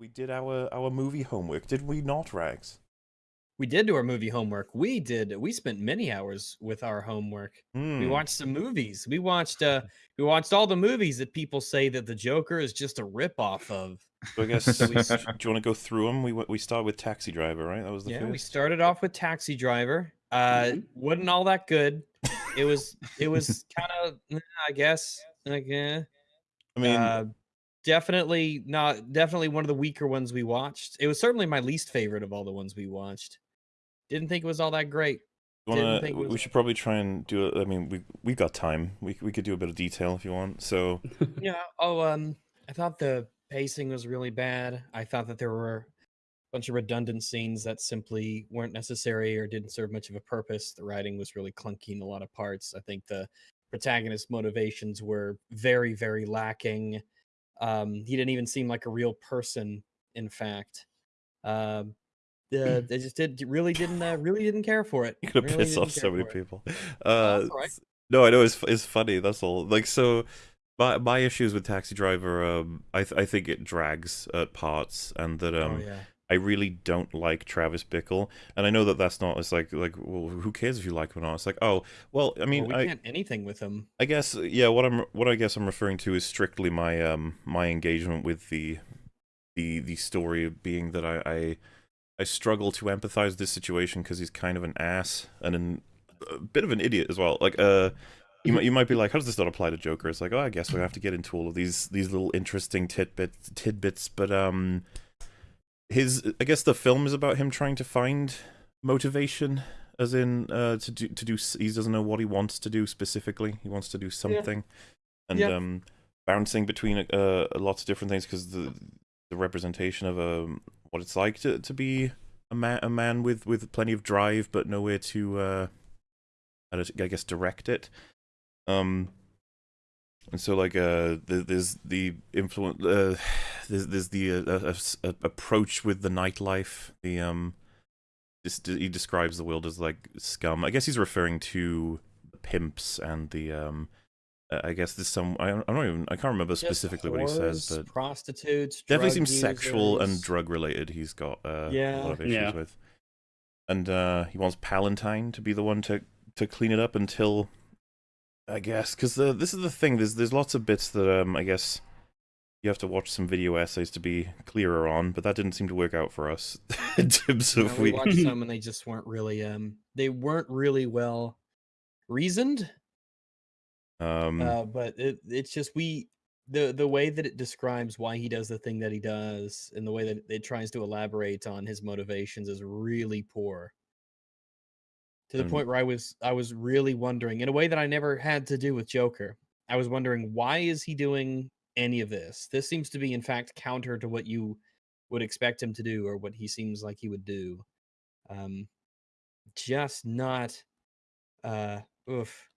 we did our our movie homework, did we not, Rags? We did do our movie homework. We did. We spent many hours with our homework. We Hmm. watched some movies. We watched. uh We watched all the movies that people say that the Joker is just a ripoff of. So I guess So do you want to go through them? We we start with Taxi Driver, right? That was the yeah, first. we started off with Taxi Driver. Uh, Mhm. wasn't all that good. It was. It was kind of. I guess. Like, eh. I mean, uh, definitely not. Definitely one of the weaker ones we watched. It was certainly my least favorite of all the ones we watched. Didn't think it was all that great. you didn't wanna, think it we was- should probably try and do it. I mean, we we got time. We we could do a bit of detail if you want. So Yeah. Oh, um, I thought the pacing was really bad. I thought that there were a bunch of redundant scenes that simply weren't necessary or didn't serve much of a purpose. The writing was really clunky in a lot of parts. I think the protagonist motivations were very, very lacking. Um, he didn't even seem like a real person. In fact, um, the they just did really didn't uh, really didn't care for it. you're gonna Really piss off so many people. Oh, Uh, right. no, I know it's it's funny. That's all. Like so. My, my issues with Taxi Driver, um, I th- I think it drags at parts, and that um, oh yeah. I really don't like Travis Bickle, and I know that that's not. It's like like well, who cares if you like him or not? It's like oh well, I mean, well, we I can't anything with him. I guess yeah. What I'm what I guess I'm referring to is strictly my um my engagement with the the the story being that I I, I struggle to empathize with this situation because he's kind of an ass and an, a bit of an idiot as well. Like uh. You might, you might be like, how does this not apply to Joker? It's like, oh, I guess we have to get into all of these these little interesting tidbits tidbits, but um, his I guess the film is about him trying to find motivation, as in uh to do to do. He doesn't know what he wants to do specifically. He wants to do something, and Yeah. um, bouncing between uh lots of different things because the the representation of um what it's like to to be a man a man with with plenty of drive but nowhere to uh I guess direct it. Um, and so like uh, the, there's the influence, uh, there's there's the uh, uh, uh, approach with the nightlife. The um, this, he describes the world as like scum. I guess he's referring to the pimps and the um. uh, I guess there's some. I don't, I don't even. I can't remember Just specifically what he says, but prostitutes definitely drug seems sexual and drug related. He's got uh, a lot of issues Yeah. with, and uh, he wants Palantine to be the one to to clean it up until, I guess, because the this is the thing. There's there's lots of bits that um I guess you have to watch some video essays to be clearer on, but that didn't seem to work out for us in terms You of know, we we. watched some and they just weren't really um they weren't really well reasoned Um, uh but it, it's just we the the way that it describes why he does the thing that he does and the way that it tries to elaborate on his motivations is really poor to the point where i was i was really wondering in a way that i never had to do with joker i was wondering why is he doing any of this this seems to be in fact counter to what you would expect him to do or what he seems like he would do um just not uh oof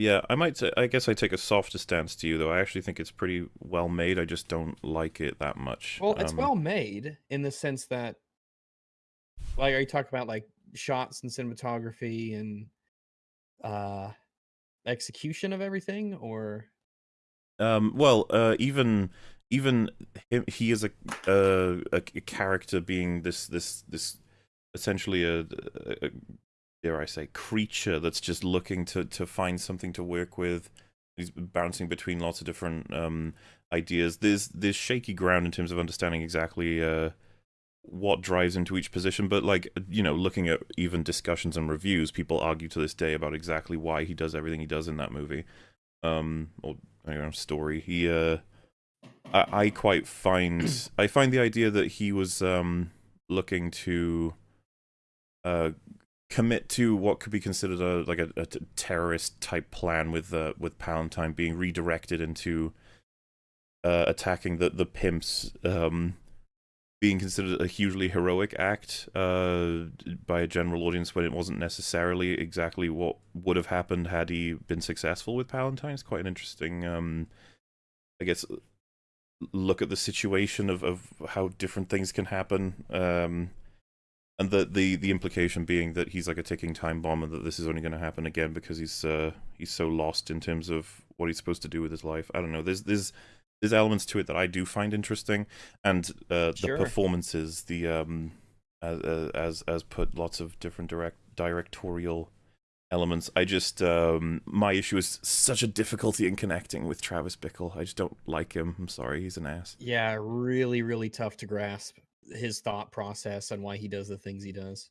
yeah, I might. Say, I guess I take a softer stance to you, though. I actually think it's pretty well made. I just don't like it that much. Well, it's Um, well made in the sense that, like, are you talking about like shots and cinematography and uh execution of everything, or Um, well, uh, even even him, he is a, uh, a a character being this this this essentially a, a, a dare I say creature that's just looking to to find something to work with. He's bouncing between lots of different um ideas. There's there's shaky ground in terms of understanding exactly uh what drives into each position, but like you know, looking at even discussions and reviews, people argue to this day about exactly why he does everything he does in that movie. Um, or I don't know, story. He uh I, I quite find I find the idea that he was um looking to uh commit to what could be considered a like a terrorist type plan with uh with Palantine being redirected into uh attacking the the pimps um being considered a hugely heroic act uh by a general audience when it wasn't necessarily exactly what would have happened had he been successful with Palantine. It's quite an interesting um I guess look at the situation of, of how different things can happen um and the, the the implication being that he's like a ticking time bomb and that this is only going to happen again because he's uh he's so lost in terms of what he's supposed to do with his life i don't know there's there's there's elements to it that I do find interesting, and uh, the Sure. performances, the um, as as as put lots of different direct directorial elements. I just um, my issue is such a difficulty in connecting with Travis Bickle. I just don't like him. I'm sorry, he's an ass. Yeah, really, really tough to grasp his thought process and why he does the things he does.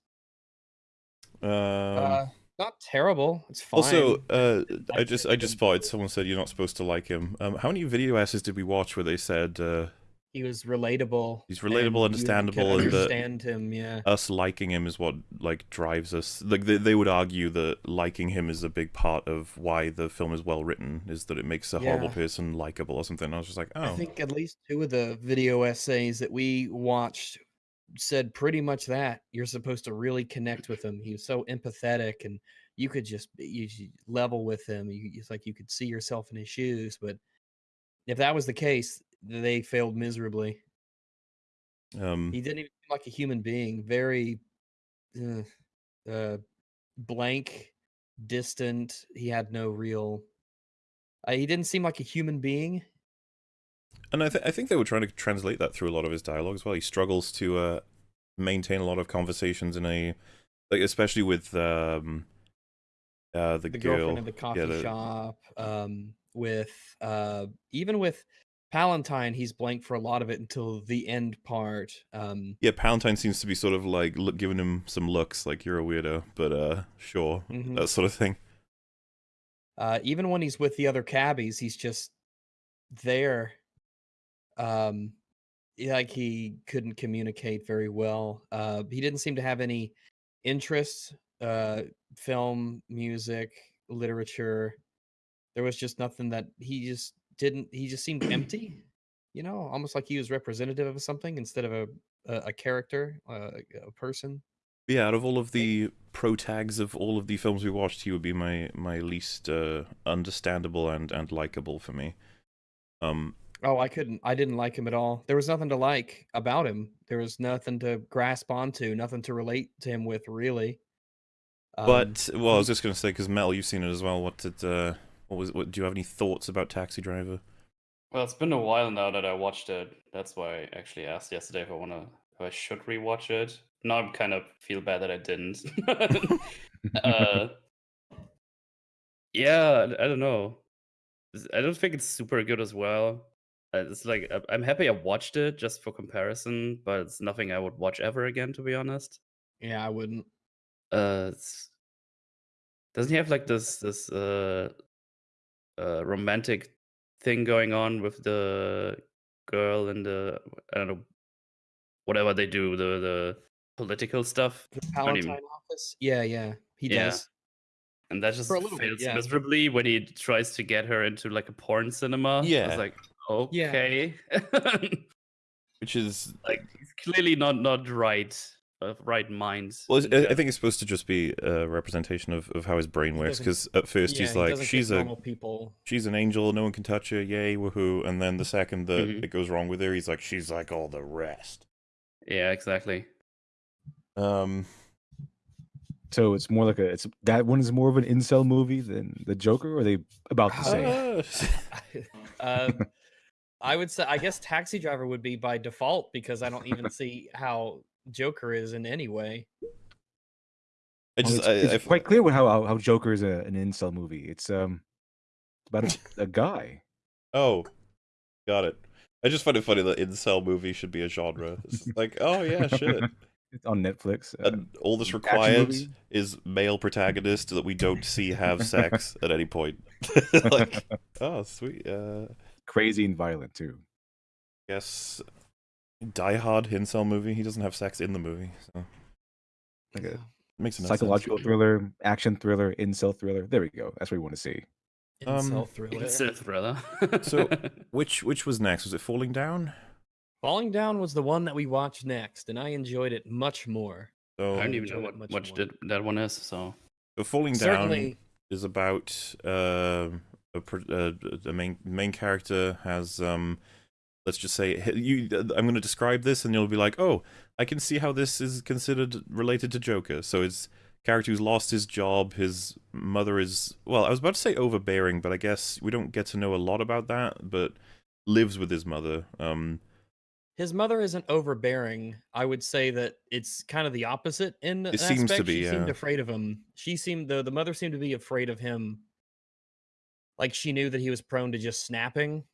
Um, uh, not terrible. It's fine. also, uh, I just I just spotted someone said you're not supposed to like him. Um, how many video essays did we watch where they said uh, he was relatable. He's relatable, and understandable, and the- understand him. Yeah. us liking him is what like drives us like they, they would argue that liking him is a big part of why the film is well written is that it makes a horrible person likable or something i was just like oh I think at least two of the video essays that we watched said pretty much that you're supposed to really connect with him. He was so empathetic, and you could just be- you level with him. You, it's like you could see yourself in his shoes. But if that was the case, they failed miserably. um He didn't even seem like a human being. Very uh, uh, blank, distant. He had no real. Uh, he didn't seem like a human being. And i th- i think they were trying to translate that through a lot of his dialogue as well he struggles to uh maintain a lot of conversations in a like especially with um uh the, the girl girlfriend in the coffee the- shop um with uh even with Palantine he's blank for a lot of it until the end part um yeah palantine seems to be sort of like look, giving him some looks like you're a weirdo but uh sure mhm. that sort of thing uh even when he's with the other cabbies he's just there um like he couldn't communicate very well uh he didn't seem to have any interests uh film music literature there was just nothing that he just didn't he just seemed empty you know almost like he was representative of something instead of a a, a character uh, a person Yeah, out of all of the pro tags of all of the films we watched, he would be my my least uh, understandable and and likable for me. Um, oh i couldn't i didn't like him at all there was nothing to like about him there was nothing to grasp onto nothing to relate to him with really Um, but well, I was just gonna say because Mel, you've seen it as well. What did uh, what was what? Do you have any thoughts about Taxi Driver? Well, it's been a while now that I watched it. That's why I actually asked yesterday if I wanna if I should rewatch it. Now I kind of feel bad that I didn't. uh, yeah, I I don't know. I don't think it's super good as well. Uh, It's like I- I'm happy I watched it just for comparison, but it's nothing I would watch ever again, to be honest. yeah i wouldn't Uh, it's, doesn't he have like this this uh, uh romantic thing going on with the girl and the I don't know whatever they do the the political stuff the don't even- office yeah yeah he Yeah. does and that just little bit, fails yeah. miserably when he tries to get her into like a porn cinema. Yeah. was like, Yeah. okay, Which is like he's clearly not not right of right mind. well, I I uh, think it's supposed to just be a representation of, of how his brain works. Because at first yeah, he's like, doesn't she's a normal people she's an angel, no one can touch her, yay, woohoo! And then the second that Mhm. it goes wrong with her, he's like, she's like all the rest. yeah, exactly. Um, So it's more like a it's that one is more of an incel movie than the Joker, or are they about the same? uh, um, I would say, I guess Taxi Driver would be by default because I don't even see how Joker is in any way. I Well, it's, I, it's I, quite clear how how, how Joker is a, an incel movie. It's um it's about a, a guy. Oh, got it. I just find it funny that incel movie should be a genre. It's like, oh yeah, shit. It's on Netflix. Uh, And all that's action required is male protagonist that we don't see have sex at any point. like, oh sweet. Uh, crazy and violent too. Yes, Die Hard incel movie. He doesn't have sex in the movie, so Like a makes no psychological sense. thriller, action thriller, incel thriller. There we go. That's what we want to see. Incel Um, thriller. It's a thriller. So- Which which was next? Was it Falling Down? Falling Down was the one that we watched next, and I enjoyed it much more. So, I don't even know what much much did that one is. So so Falling Down Certainly, is about um a, pr- uh, the main main character has um let's just say you I'm going to describe this and you'll be like oh I can see how this is considered related to Joker so it's character who's lost his job his mother is well I was about to say overbearing but I guess we don't get to know a lot about that but lives with his mother. Um, His mother isn't overbearing. I would say that it's kind of the opposite in It seems to be, She seemed afraid of him. She seemed the the mother seemed to be afraid of him. Like she knew that he was prone to just snapping.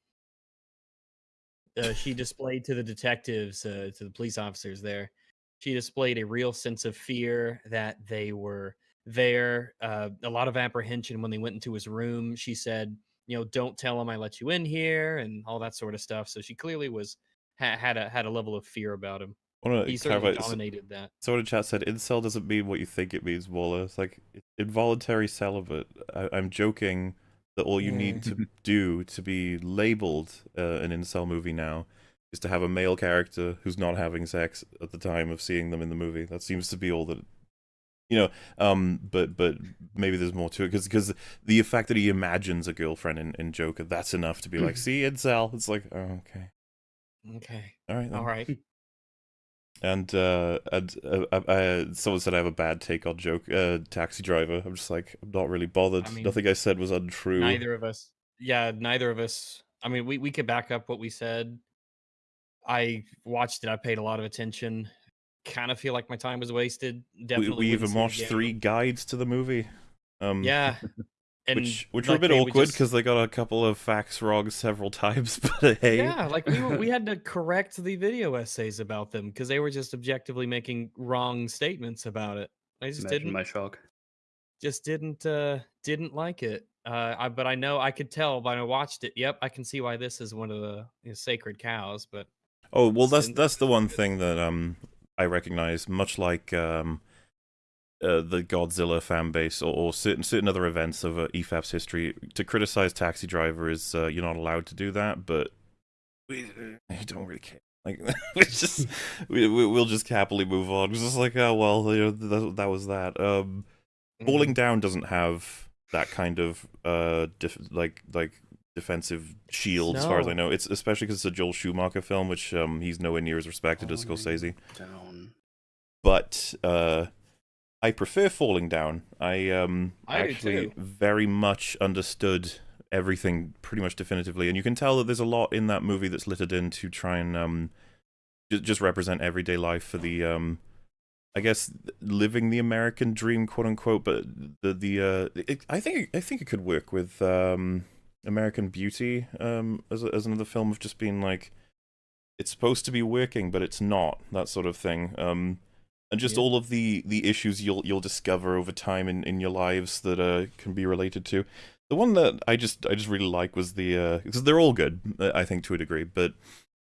Uh, she displayed to the detectives, uh, to the police officers there, she displayed a real sense of fear that they were there. Uh, a lot of apprehension when they went into his room. She said, "You know, don't tell him I let you in here," and all that sort of stuff. So she clearly was ha- had a had a level of fear about him. He certainly clarify. So, dominated that. someone in chat said incel doesn't mean what you think it means, Mauler. It's like involuntary celibate. I, I'm joking that all you need to do to be labeled uh, an incel movie now is to have a male character who's not having sex at the time of seeing them in the movie. That seems to be all that. You know, um, but but maybe there's more to it because because the fact that he imagines a girlfriend in, in Joker, that's enough to be like, see, incel. It's like, oh, okay, Okay, all right, then. all right. And uh, and uh, uh, uh, someone said I have a bad take on joke uh, taxi driver. I'm just like I'm not really bothered. I mean, Nothing I said was untrue. Neither of us. Yeah, neither of us. I mean, we we could back up what we said. I watched it. I paid a lot of attention. Kind of feel like my time was wasted. we, Definitely. we wouldn't even watched three guides to the movie. Um, Yeah, and which which were a bit they would awkward just- because they got a couple of facts wrong several times. But hey, Yeah, like we were, we had to correct the video essays about them because they were just objectively making wrong statements about it. I just Imagine didn't my shock. just didn't uh didn't like it. Uh, I, but I know I could tell when I watched it. Yep, I can see why this is one of the you know, sacred cows. But Oh well, that's that's the one thing that um I recognize, much like um uh, the Godzilla fan base or, or certain certain other events of uh, EFAP's history. To criticize Taxi Driver is uh, you're not allowed to do that, but we, uh, don't really care. Like we just we, we we'll just happily move on. It's just like oh well, you know that, that was that. Um, Falling Down doesn't have that kind of uh like like defensive shield as far as I know. It's especially because it's a Joel Schumacher film, which um he's nowhere near as respected as Scorsese. Down. But uh I prefer Falling Down. I um I actually very much understood everything pretty much definitively, and you can tell that there's a lot in that movie that's littered in to try and um just represent everyday life for the um I guess living the American dream, quote unquote. But the the uh, it, I think I think it could work with um, American Beauty um, as a, as another film of just being like it's supposed to be working, but it's not that sort of thing. Um, and just Yeah. all of the the issues you'll you'll discover over time in, in your lives that uh, can be related to. The one that I just I just really like was the uh because they're all good, uh, I think to a degree, but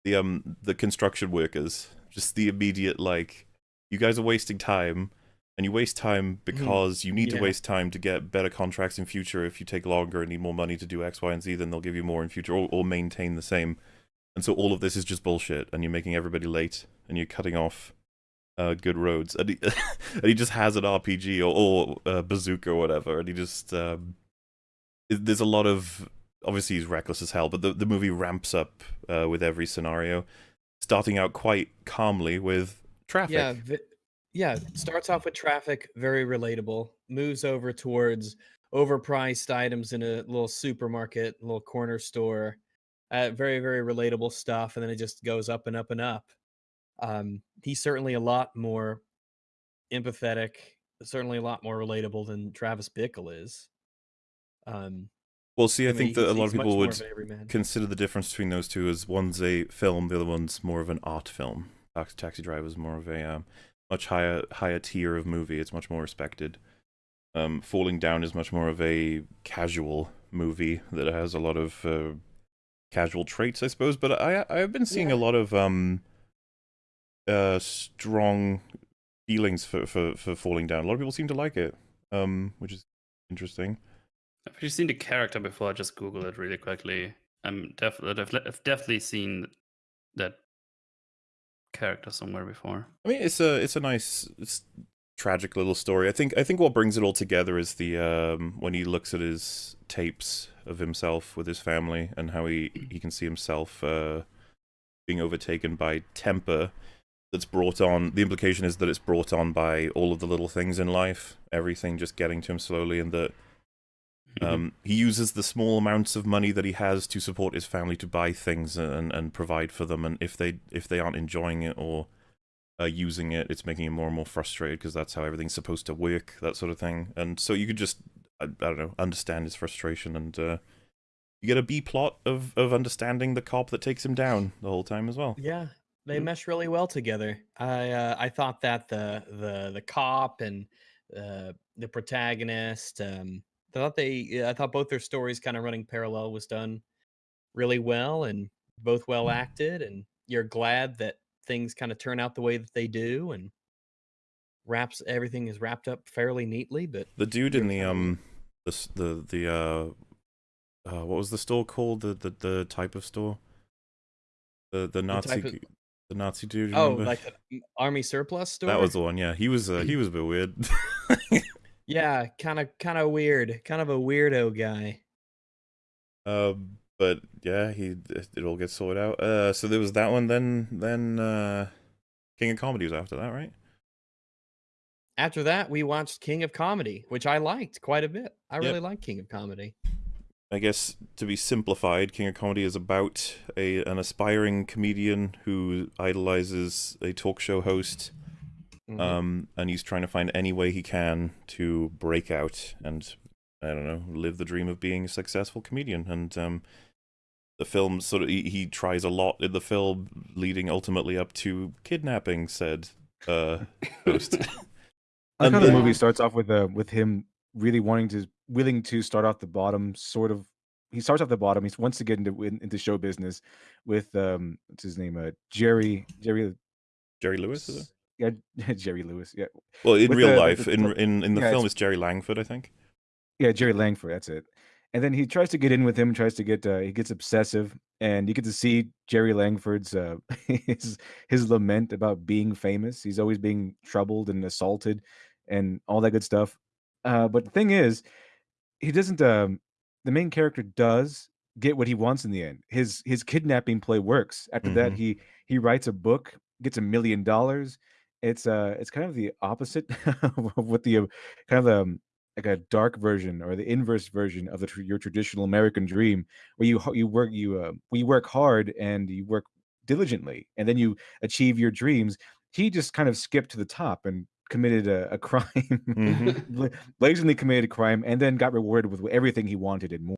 the um the construction workers, just the immediate like you guys are wasting time and you waste time because you need to waste time to get better contracts in future if you take longer and need more money to do x y and z then they'll give you more in future or, or maintain the same and so all of this is just bullshit and you're making everybody late and you're cutting off uh, good roads and he, and he just has an rpg or, or uh, bazooka or whatever and he just um, it- there's a lot of obviously he's reckless as hell but the, the movie ramps up uh, with every scenario starting out quite calmly with traffic Yeah, vi- yeah. Starts off with traffic, very relatable. Moves over towards overpriced items in a little supermarket, little corner store. Uh, very, very relatable stuff, and then it just goes up and up and up. Um, he's certainly a lot more empathetic, certainly a lot more relatable than Travis Bickle is. Um, well see i, I mean, think that a lot of people would of consider the difference between those two as one's a film, the other one's more of an art film. Taxi, Driver is more of a um, much higher higher tier of movie. It's much more respected. Um, Falling Down is much more of a casual movie that has a lot of uh, casual traits, I suppose. But I I've been seeing a lot of um uh strong feelings for, for for Falling Down. A lot of people seem to like it, um, which is interesting. I've actually seen the character before. I just googled it really quickly. I'm definitely I've definitely seen that character somewhere before. I mean, it's a it's a nice, it's tragic little story. I think I think what brings it all together is the um when he looks at his tapes of himself with his family and how he he can see himself uh being overtaken by temper that's brought on. The implication is that it's brought on by all of the little things in life, everything just getting to him slowly, and that Mhm. Um, he uses the small amounts of money that he has to support his family to buy things and, and provide for them. And if they if they aren't enjoying it or uh, using it, it's making him more and more frustrated because that's how everything's supposed to work, that sort of thing. And so you could just I, I don't know understand his frustration and uh, you get a B plot of of understanding the cop that takes him down the whole time as well. Yeah, they Mhm. mesh really well together. I uh, I thought that the the the cop and uh, the protagonist, um, I thought they I thought both their stories kind of running parallel was done really well and both well acted. And you're glad that things kind of turn out the way that they do and wraps everything is wrapped up fairly neatly. But The dude in the um the the the uh uh what was the store called the the, the type of store the the Nazi type of- the Nazi dude oh, remember? like the army surplus store. that was the one yeah he was uh, he was a bit weird yeah, kind of kind of weird, kind of a weirdo guy. um but yeah he it it all gets sorted out uh so there was that one then then uh King of Comedy was after that right After that, we watched King of Comedy, which I liked quite a bit. I Yep. really like King of Comedy. I guess to be simplified, King of Comedy is about a an aspiring comedian who idolizes a talk show host Mhm. um, and he's trying to find any way he can to break out and I don't know, live the dream of being a successful comedian. And um, the film sort of he, he tries a lot in the film, leading ultimately up to kidnapping said uh, host. I like And how the movie starts off with uh, with him really wanting to willing to start off the bottom, sort of. He starts off the bottom. He wants to get into into show business with um, what's his name? Uh, Jerry Jerry Jerry Lewis, yeah Jerry Lewis yeah Well, in With real the- life, the- in in in the yeah, film, it's- it's Jerry Langford, I think. yeah Jerry Langford that's it. And then he tries to get in with him, tries to get uh, he gets obsessive, and you get to see Jerry Langford's uh, his his lament about being famous. He's always being troubled and assaulted, and all that good stuff. Uh, but the thing is, he doesn't. Um, the main character does get what he wants in the end. His his kidnapping play works. After that, Mhm. he he writes a book, gets a million dollars. It's uh, it's kind of the opposite of what the uh, kind of um, like a dark version or the inverse version of the tr- your traditional American dream, where you you work you uh, you work hard and you work diligently, and then you achieve your dreams. He just kind of skipped to the top and committed a, a crime, Mhm. bla- blazingly committed a crime, and then got rewarded with everything he wanted and more.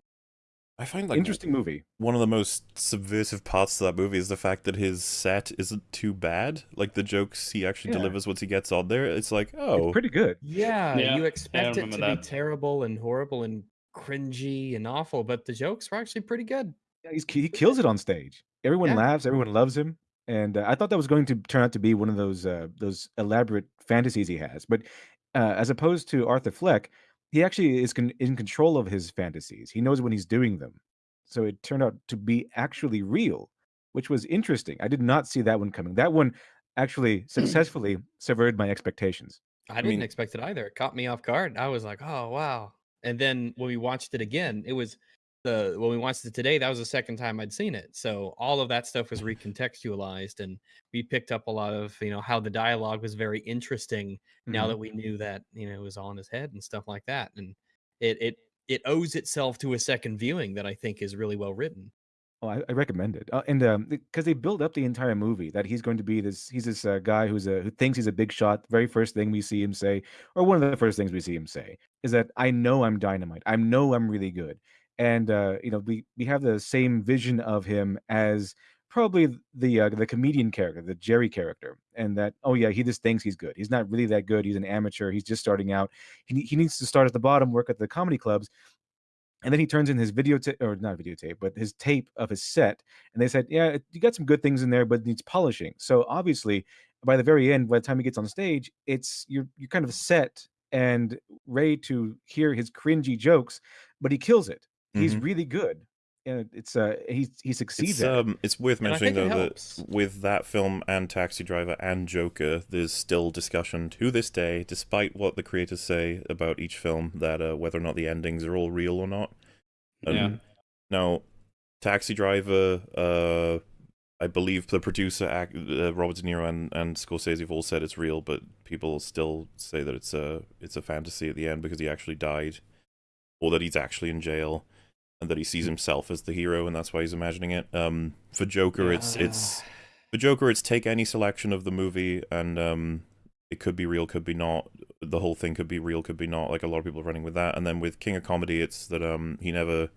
I find like Interesting movie. one of the most subversive parts of that movie is the fact that his set isn't too bad. Like the jokes he actually Yeah. delivers once he gets on there, it's like, oh, It's pretty good. Yeah, Yeah, you expect it to remember be terrible and horrible and cringy and awful, but the jokes were actually pretty good. Yeah, he's, he kills it on stage. Everyone Yeah. laughs. Everyone loves him. And uh, I thought that was going to turn out to be one of those uh, those elaborate fantasies he has. But uh, as opposed to Arthur Fleck, he actually is con- in control of his fantasies. He knows when he's doing them. So it turned out to be actually real, which was interesting. I did not see that one coming. That one actually successfully severed my expectations. I didn't mean- expect it either. It caught me off guard. I was like, "Oh wow!" And then when we watched it again, it was the when we watched it today. That was the second time I'd seen it. So all of that stuff was recontextualized, and we picked up a lot of you know how the dialogue was very interesting. Now Mhm. that we knew that you know it was all in his head and stuff like that, and it it it owes itself to a second viewing that I think is really well written. Oh, I, I recommend it, uh, and um, because they build up the entire movie that he's going to be this. He's this uh, guy who's a who thinks he's a big shot. Very first thing we see him say, or one of the first things we see him say, is that I know I'm dynamite. I know I'm really good, and uh, you know we we have the same vision of him as probably the uh, the comedian character, the Jerry character, and that oh yeah, he just thinks he's good. He's not really that good. He's an amateur. He's just starting out. He he needs to start at the bottom, work at the comedy clubs, and then he turns in his videotape, or not videotape, but his tape of his set. And they said, Yeah, you got some good things in there, but needs polishing. So obviously, by the very end, by the time he gets on stage, it's you're you're kind of set and ready to hear his cringy jokes, but he kills it. He's Mhm. really good. And it's uh he he succeeds It's at it. um, it's worth mentioning though that with that film and Taxi Driver and Joker, there's still discussion to this day, despite what the creators say about each film, that uh, whether or not the endings are all real or not. And Yeah. Now, Taxi Driver, uh, I believe the producer, uh, Robert De Niro and, and Scorsese have all said it's real, but people still say that it's a it's a fantasy at the end because he actually died. or that he's actually in jail, and that he sees himself as the hero, and that's why he's imagining it. Um, for Joker, it's it's for Joker, it's take any selection of the movie, and um, it could be real, could be not. The whole thing could be real, could be not. Like a lot of people are running with that. And then with King of Comedy, it's that um he never.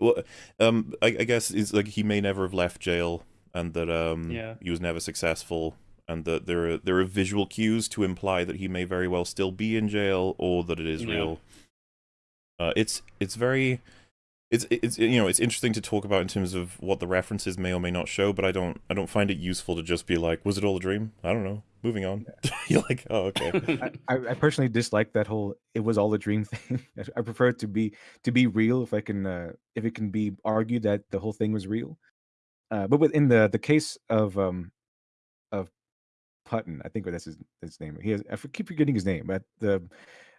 Well, um, I, I guess it's like he may never have left jail, and that um Yeah. he was never successful, and that there are there are visual cues to imply that he may very well still be in jail, or that it is Yeah. real. Uh, it's it's very it's it's you know it's interesting to talk about in terms of what the references may or may not show, but I don't I don't find it useful to just be like, was it all a dream? I don't know. Moving on. You're like, oh okay. I, I personally dislike that whole "it was all a dream" thing. I prefer it to be to be real if I can uh, if it can be argued that the whole thing was real. Uh, but within the the case of um of Putton, I think that's his his name. He has I keep forgetting his name, but the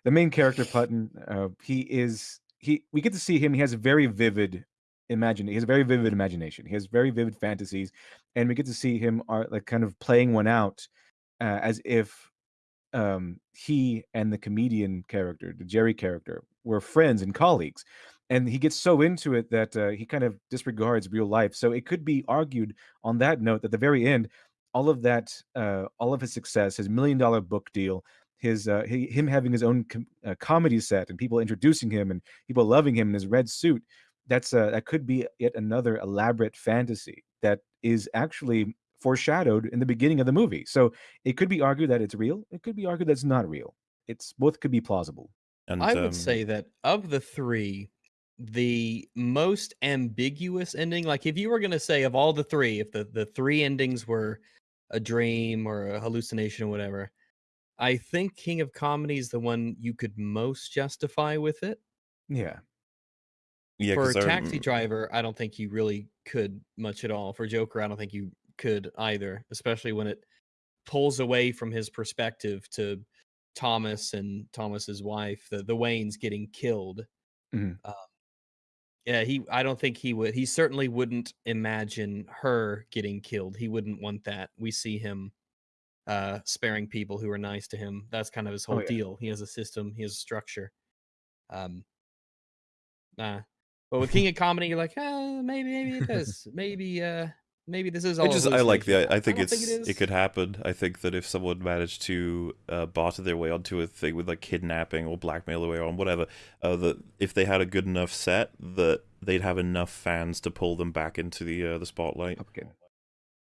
the main character Putton, uh, he is he we get to see him. He has a very vivid imagine. He has a very vivid imagination. He has very vivid fantasies, and we get to see him are like kind of playing one out uh, as if um, he and the comedian character, the Jerry character, were friends and colleagues. And he gets so into it that uh, he kind of disregards real life. So it could be argued on that note that at the very end, all of that, uh, all of his success, his million dollar book deal, his uh, he, him having his own com- uh, comedy set, and people introducing him, and people loving him in his red suit. That's uh, that could be yet another elaborate fantasy that is actually foreshadowed in the beginning of the movie. So it could be argued that it's real. It could be argued that it's not real. It's both could be plausible. And I would um, say that of the three, the most ambiguous ending, like if you were going to say of all the three, if the, the three endings were a dream or a hallucination or whatever, I think King of Comedy is the one you could most justify with it. Yeah. yeah, For I Taxi rem- Driver, I don't think you really could much at all. For Joker, I don't think you could either, especially when it pulls away from his perspective to Thomas and Thomas's wife, the the Waynes getting killed. Mhm. Um, yeah, he. I don't think he would. He certainly wouldn't imagine her getting killed. He wouldn't want that. We see him uh sparing people who are nice to him. That's kind of his Oh, whole yeah. deal. He has a system. He has a structure. Um. Nah. But with King of Comedy, you're like, ah, maybe, maybe it does. maybe, uh, maybe this is all. I just I like the. I, I think don't it's it, it, is. could happen. I think that if someone managed to uh, barter their way onto a thing with like kidnapping or blackmail their way on whatever, uh, that if they had a good enough set, that they'd have enough fans to pull them back into the uh, the spotlight.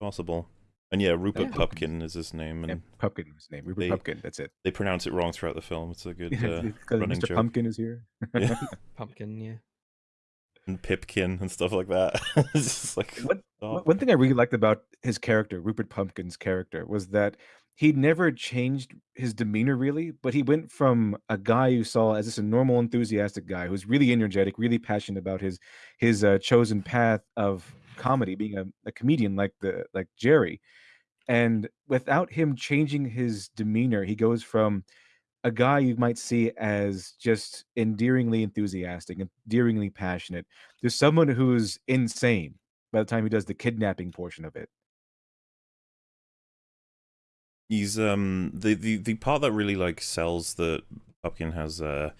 Possible. And yeah, Rupert Yeah. Pupkin is his name, and Yeah, Pupkin was his name. Rupert they- Pupkin. That's it. they pronounce it wrong throughout the film. It's a good uh, Because running Mr. joke. Pumpkin is here. yeah. pumpkin. Yeah. and Pipkin and stuff like that. it's like What- stop. One- One thing I really liked about his character, Rupert Pumpkin's character, was that he never changed his demeanor really, but he went from a guy you saw as just a normal, enthusiastic guy who's really energetic, really passionate about his his uh, chosen path of comedy, being a, a comedian like the like Jerry, and without him changing his demeanor, he goes from a guy you might see as just endearingly enthusiastic, endearingly passionate, to someone who's insane by the time he does the kidnapping portion of it. he's um the, the the part that really like sells that Pupkin has uh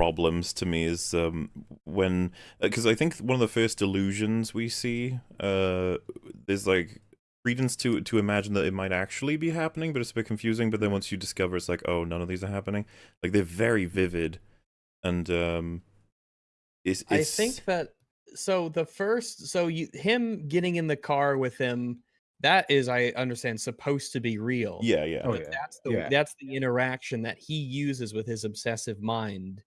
problems to me is um when because I think one of the first illusions we see uh there's like credence to to imagine that it might actually be happening but it's a bit confusing but then once you discover it's like oh none of these are happening like they're very vivid and um it's, I think that so the first so you him getting in the car with him that is I understand supposed to be real. yeah yeah Oh, yeah. that's the Yeah. that's the interaction that he uses with his obsessive mind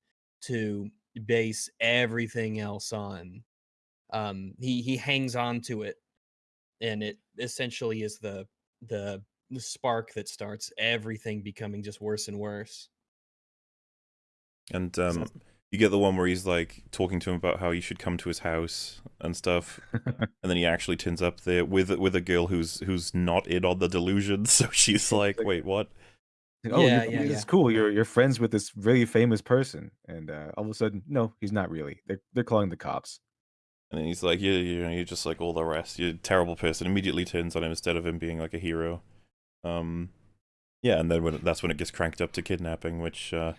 to base everything else on. Um he he hangs on to it and it essentially is the the the spark that starts everything becoming just worse and worse. And um, you get the one where he's like talking to him about how he should come to his house and stuff, and then he actually turns up there with with a girl who's who's not in on the delusion. So she's like, Like- "Wait, what?" Like, oh, Yeah, yeah, it's yeah. cool. You're you're friends with this really famous person, and uh, all of a sudden, no, he's not really. They're they're calling the cops. And then he's like, "Yeah, you know, you're just like all the rest. You're a terrible person." Immediately turns on him instead of him being like a hero. Um, yeah, and then when that's when it gets cranked up to kidnapping, which uh,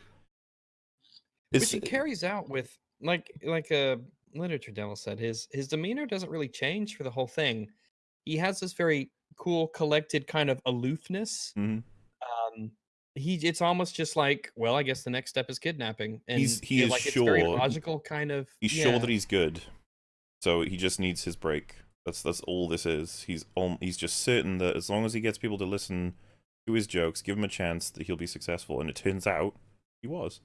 which he carries out with like like a literature devil said his his demeanor doesn't really change for the whole thing he has this very cool collected kind of aloofness Mhm. um he it's almost just like well i guess the next step is kidnapping and He's- he is like it's very sure- logical kind of he's sure that he's good, so he just needs his break. That's that's all this is. He's on. He's just certain that as long as he gets people to listen to his jokes, give him a chance, that he'll be successful. And it turns out he was.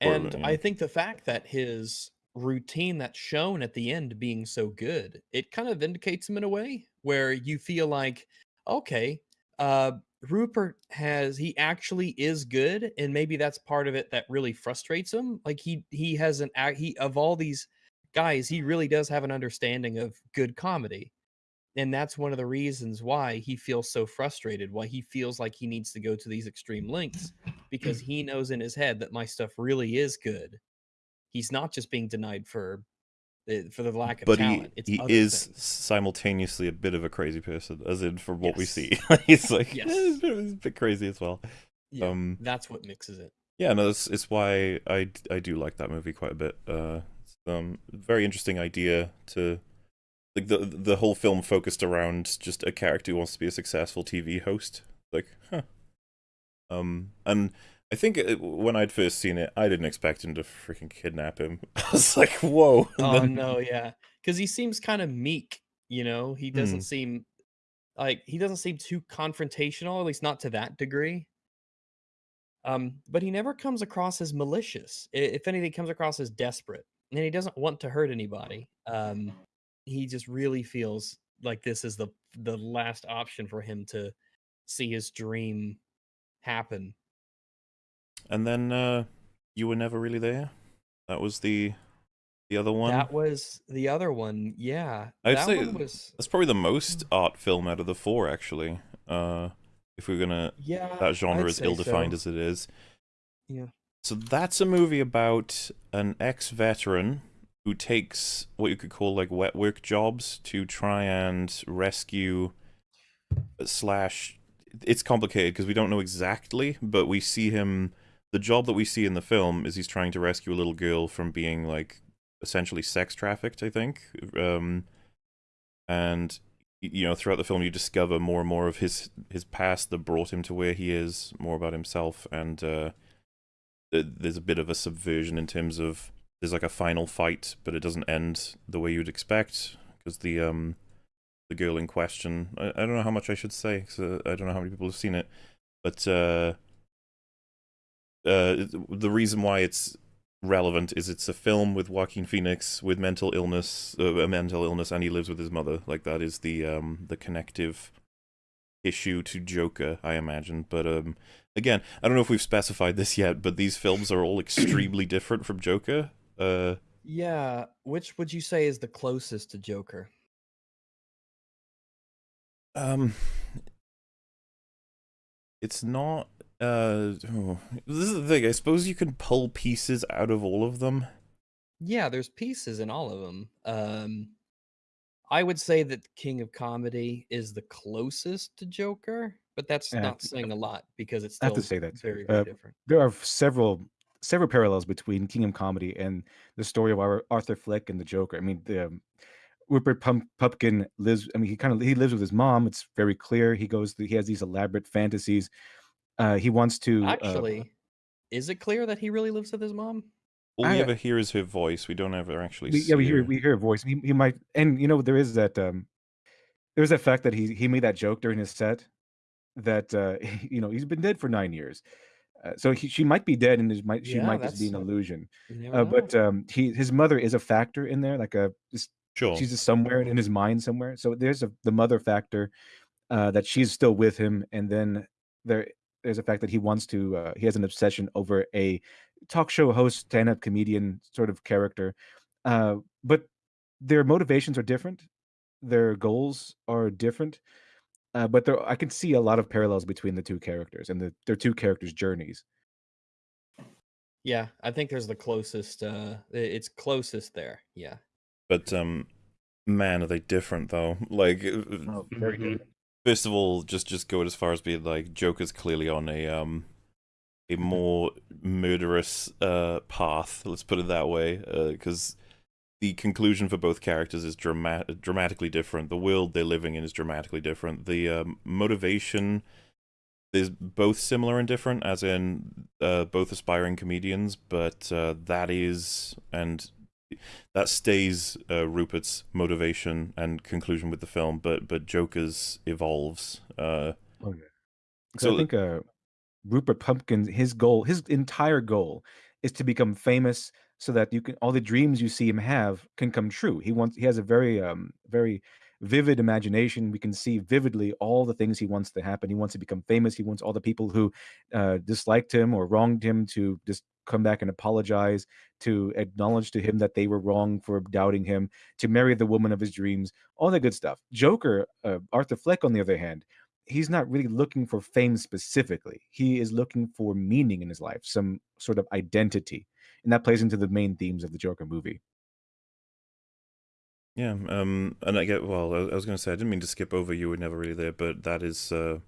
And yeah. I think the fact that his routine that's shown at the end being so good, it kind of vindicates him in a way where you feel like, okay, uh, Rupert has he actually is good, and maybe that's part of it that really frustrates him. Like he he has an act he of all these guys, he really does have an understanding of good comedy. And that's one of the reasons why he feels so frustrated, why he feels like he needs to go to these extreme lengths because he knows in his head that my stuff really is good. He's not just being denied for for the lack of but talent. he it's he is things. simultaneously a bit of a crazy person, as in from what we see. he's like Yes. "Eh, he's, a bit, a bit crazy as well. Yeah, um, that's what mixes it. Yeah, no, it's it's why I do like that movie quite a bit. Uh, it's, um, very interesting idea to like the the whole film focused around just a character who wants to be a successful TV host. Like, huh. Um, and I think it, when I'd first seen it, I didn't expect him to freaking kidnap him. I was like, whoa. Oh then- no, yeah, because he seems kind of meek. You know, he doesn't Hmm. seem like he doesn't seem too confrontational, at least not to that degree. Um, but he never comes across as malicious. If anything, he comes across as desperate, and he doesn't want to hurt anybody. Um, he just really feels like this is the the last option for him to see his dream happen. And then uh, you were never really there. That was the the other one. That was the other one. Yeah, I'd that say one was. That's probably the most art film out of the four, actually. Uh, if we're gonna Yeah, that genre I'd is ill-defined so. as it is. Yeah. So that's a movie about an ex-veteran who takes what you could call like wet work jobs to try and rescue slash. It's complicated because we don't know exactly, but we see him. The job that we see in the film is he's trying to rescue a little girl from being like essentially sex trafficked. I think. Um, and you know throughout the film you discover more and more of his his past that brought him to where he is more about himself and uh there's a bit of a subversion in terms of there's like a final fight but it doesn't end the way you'd expect because the um the girl in question I, I don't know how much i should say 'cause, uh, i don't know how many people have seen it but uh uh the reason why it's relevant is it's a film with Joaquin Phoenix with mental illness, uh, a mental illness, and he lives with his mother. Like that is the um the connective issue to Joker, I imagine. But um again, I don't know if we've specified this yet, but these films are all extremely different from Joker. Uh Yeah, which would you say is the closest to Joker? um it's not uh oh, this is the thing. I suppose you can pull pieces out of all of them. Yeah, there's pieces in all of them. Um, I would say that King of Comedy is the closest to Joker, but that's Yeah, not saying a lot because it's I have to say that very, very Uh, different. there are several several parallels between King of Comedy and the story of Ar- Arthur Fleck and the Joker. I mean, the um, Rupert Pump- Pupkin lives. I mean, he kind of he lives with his mom. It's very clear. He goes. He has these elaborate fantasies. Uh, he wants to uh, Actually, is it clear that he really lives with his mom? All we I- ever hear is her voice. We don't ever actually we, see yeah, we hear her. we hear a voice. He, he might, and you know, there is that. um There's that fact that he he made that joke during his set that uh you know he's been dead for nine years. Uh, so he, she might be dead, and it might she Yeah, might just be an illusion. Uh, but um, he his mother is a factor in there, like a just Sure. she's just somewhere in his mind somewhere. So there's a the mother factor uh, that she's still with him, and then there there's a fact that he wants to uh, he has an obsession over a talk show host, stand up comedian sort of character. Uh, but their motivations are different, their goals are different. Uh, but there, I can see a lot of parallels between the two characters and the, their two characters' journeys. yeah, I think there's the closest. Uh, it's closest there. Yeah. But um, man, are they different though? Like, uh, Oh, very Mhm. different. First of all, just just go as far as being like Joker's clearly on a um a more murderous uh, path. Let's put it that way, because the conclusion for both characters is dramatic, dramatically different. The world they're living in is dramatically different. The um, motivation is both similar and different, as in uh, both aspiring comedians, but uh, that is and that stays uh, Rupert's motivation and conclusion with the film, but but Joker's evolves. Uh, Oh. So I think uh, Rupert Pupkin, his goal, his entire goal, is to become famous so that you can all the dreams you see him have can come true. He wants he has a very um very vivid imagination. We can see vividly all the things he wants to happen. He wants to become famous. He wants all the people who uh, disliked him or wronged him to just come back and apologize, to acknowledge to him that they were wrong for doubting him, to marry the woman of his dreams, all that good stuff. Joker, uh, Arthur Fleck, on the other hand, he's not really looking for fame specifically. He is looking for meaning in his life, some sort of identity. And that plays into the main themes of the Joker movie. Yeah, um, and I get well. I, was going to say I didn't mean to skip over you were never really there, but that is, uh,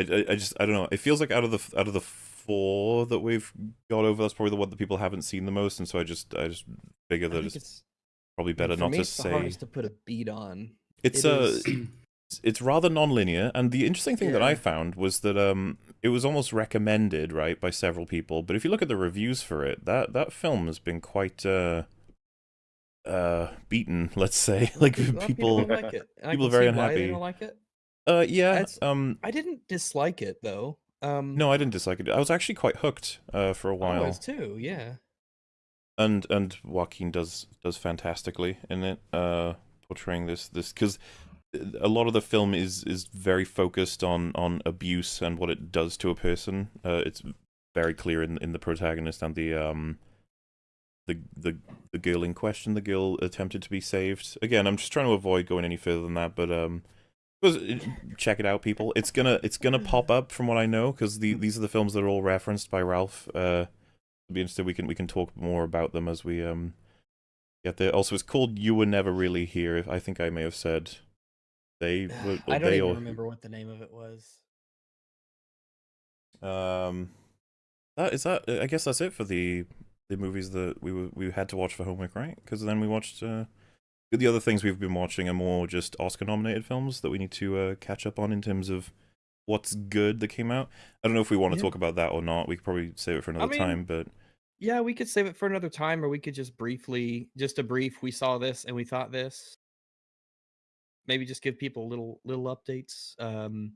I, I just I don't know. It feels like out of the out of the four that we've got over, that's probably the one that people haven't seen the most, and so I just I just figure that it's, it's probably better not me, to it's say. hardest to put a beat on. It's It uh, is- it's- it's rather non-linear, and the interesting thing that I found was that um, it was almost recommended right by several people. But if you look at the reviews for it, that that film has been quite uh, uh, beaten. Let's say, like A of people. like it. people are very see why they unhappy. don't like it. Uh, yeah. That's- Um, I didn't dislike it though. Um, no, I didn't dislike it. I was actually quite hooked uh, for a while. was too. Yeah. and and Joaquin does does fantastically in it, uh, portraying this this because a lot of the film is is very focused on on abuse and what it does to a person. Uh, it's very clear in in the protagonist and the um the the the girl in question. The girl attempted to be saved. Again, I'm just trying to avoid going any further than that, but um. Was- Check it out, people. It's gonna it's gonna pop up from what I know because the, these are the films that are all referenced by Ralph. Uh, be interested We can we can talk more about them as we um get there. Also, it's called "You Were Never Really Here." I think I may have said they were. I don't they even or- remember what the name of it was. Um, that is that. I guess that's it for the the movies that we were, we had to watch for homework, right? Because then we watched. Uh, the other things we've been watching are more just Oscar nominated films that we need to uh, catch up on in terms of what's good that came out. I don't know if we want to Yeah. talk about that or not. We could probably save it for another mean, time, but Yeah, we could save it for another time, or we could just briefly, just a brief. We saw this and we thought this. Maybe just give people little little updates. Um,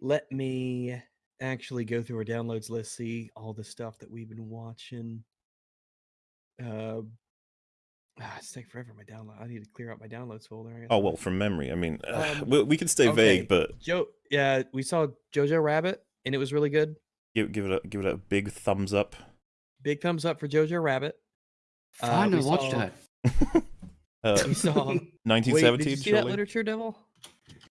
let me actually go through our downloads list, see all the stuff that we've been watching. Uh, ah, it's taking forever. My download. I need to clear out my downloads folder. I guess oh well, from memory. I mean, Um, we, we can stay okay. vague, but Joe. Yeah, we saw Jojo Rabbit, and it was really good. give give it a give it a big thumbs up. Big thumbs up for Jojo Rabbit. Uh, Finally, we watch saw- that. Uh, We saw. Wait, 1917. did you see that literature devil?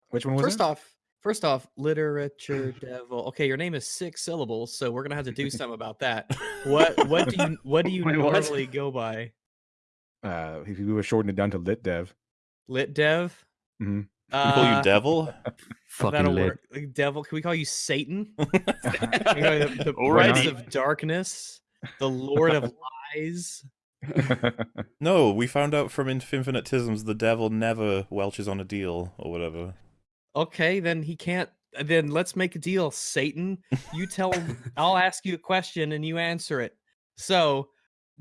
Which one was First it? off, first off, literature devil. Okay, your name is six syllables, so we're gonna have to do something about that. What what do you what do you Wait, what? normally go by? Uh, if we were shortening it down to lit dev. Lit dev? Mhm. We call you Uh, devil. Fucking lit. Like, Devil? Can we call you Satan? You know, the, the prince of darkness, the lord of lies. no, we found out from Infinitisms the devil never welches on a deal or whatever. Okay, then he can't. Then let's make a deal, Satan. You tell him. I'll ask you a question and you answer it. So,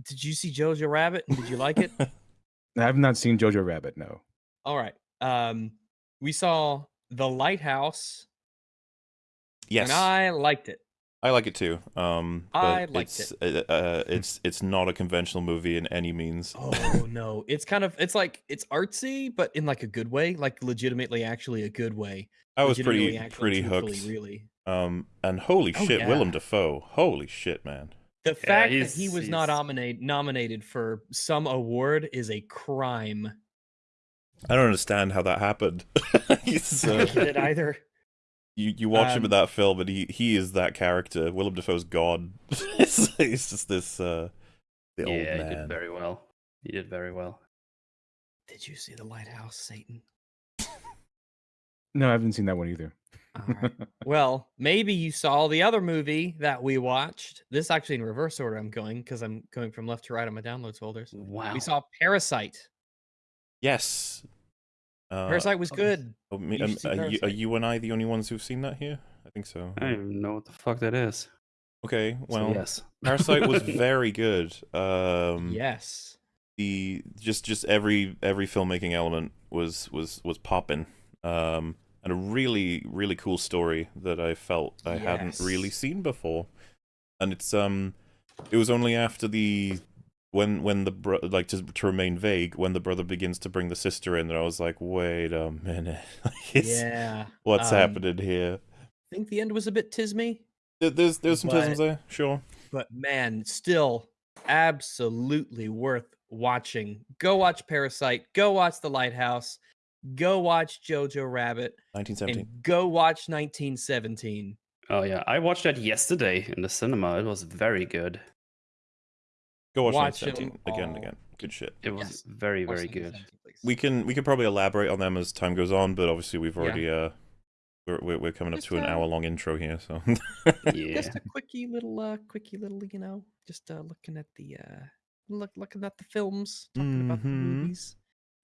did you see Jojo Rabbit did you like it? I have not seen Jojo Rabbit. No. All right. Um, we saw The Lighthouse, Yes, and I liked it. I like it too. Um, I liked it's, it. Uh, it's it's not a conventional movie in any means. Oh no, it's kind of it's like it's artsy, but in like a good way, like legitimately, actually a good way. I was pretty Legitimately, pretty truthfully, hooked. Really, Um, and holy Oh, shit, yeah. Willem Dafoe. Holy shit, man. The fact that he was not nominated nominated for some award is a crime. I don't understand how that happened. He's, I uh, don't get it either. you you watch him in Um, that film, and he he is that character. Willem Dafoe's God. he's just this uh, the yeah, old he did very well. He did very well. Did you see the lighthouse, Satan? No, I haven't seen that one either. All right. well, maybe you saw the other movie that we watched. This actually in reverse order. I'm going because I'm going from left to right on my downloads folders. Wow. We saw Parasite. Yes. Uh, Parasite was oh, good. oh, me- you um, are, you, are you and I the only ones who've seen that here? I think so. I don't even know what the fuck that is. Okay, So, well, yes. Parasite was very good. Um, yes. the just just every every filmmaking element was was was popping. Um, and a really really cool story that I felt I hadn't really seen before. And it's um, it was only after the when when the bro- like to to remain vague when the brother begins to bring the sister in that I was like, wait a minute, yeah. what's um, happening here? I think the end was a bit tismy, There's there's some but- tisms there, sure. but man, still absolutely worth watching. Go watch Parasite. Go watch The Lighthouse. Go watch Jojo Rabbit. 1917. And go watch 1917. Oh yeah, I watched that yesterday in the cinema. It was very good. Go watch, watch 1917 them again and again. Good shit. It was Yes. very Watch very good. we can we can probably elaborate on them as time goes on, but obviously we've Yeah. already uh we're we're, we're coming up Just, to an uh, hour long intro here, so Yeah. Just a quickie little, uh, quickie little, you know, just uh, looking at the, uh, look, looking at the films, talking about the Mhm. movies,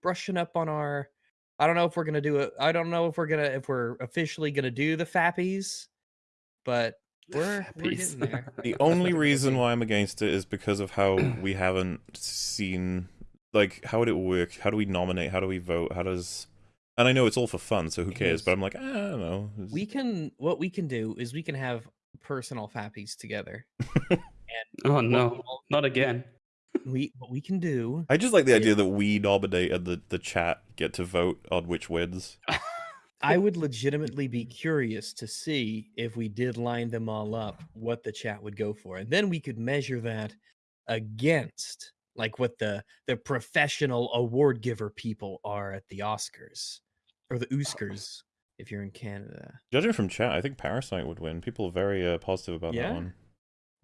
brushing up on our. I don't know if we're gonna do it. I don't know if we're gonna if we're officially gonna do the Fappies, but we're we're getting there. the only reason why I'm against it is because of how we haven't seen like how would it work? How do we nominate? How do we vote? How does and I know it's all for fun, so who cares? But I'm like, eh, I don't know. It's- We can what we can do is we can have personal Fappies together. oh no, all- not again. We what we can do. I just like the Yeah. idea that we nominate and the, the chat get to vote on which wins. I would legitimately be curious to see if we did line them all up, what the chat would go for, and then we could measure that against like what the the professional award giver people are at the Oscars or the Oscars if you're in Canada. Judging from chat, I think Parasite would win. People are very uh, positive about Yeah? that one.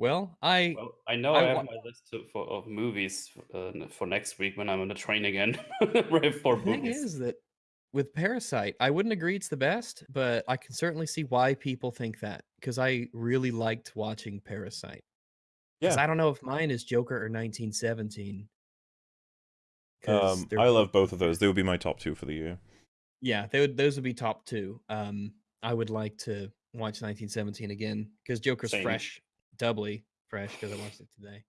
Well, I Well, I know I I, have my list to, for, of movies uh, for next week when I'm on the train again. Right for the thing is that with Parasite, I wouldn't agree it's the best, but I can certainly see why people think that because I really liked watching Parasite. Yeah. I don't know if mine is Joker or 1917. Um, I love both of those. They would be my top two for the year. Yeah, they would, those would be top two. Um, I would like to watch 1917 again because Joker's Same. fresh, doubly fresh because I watched it today.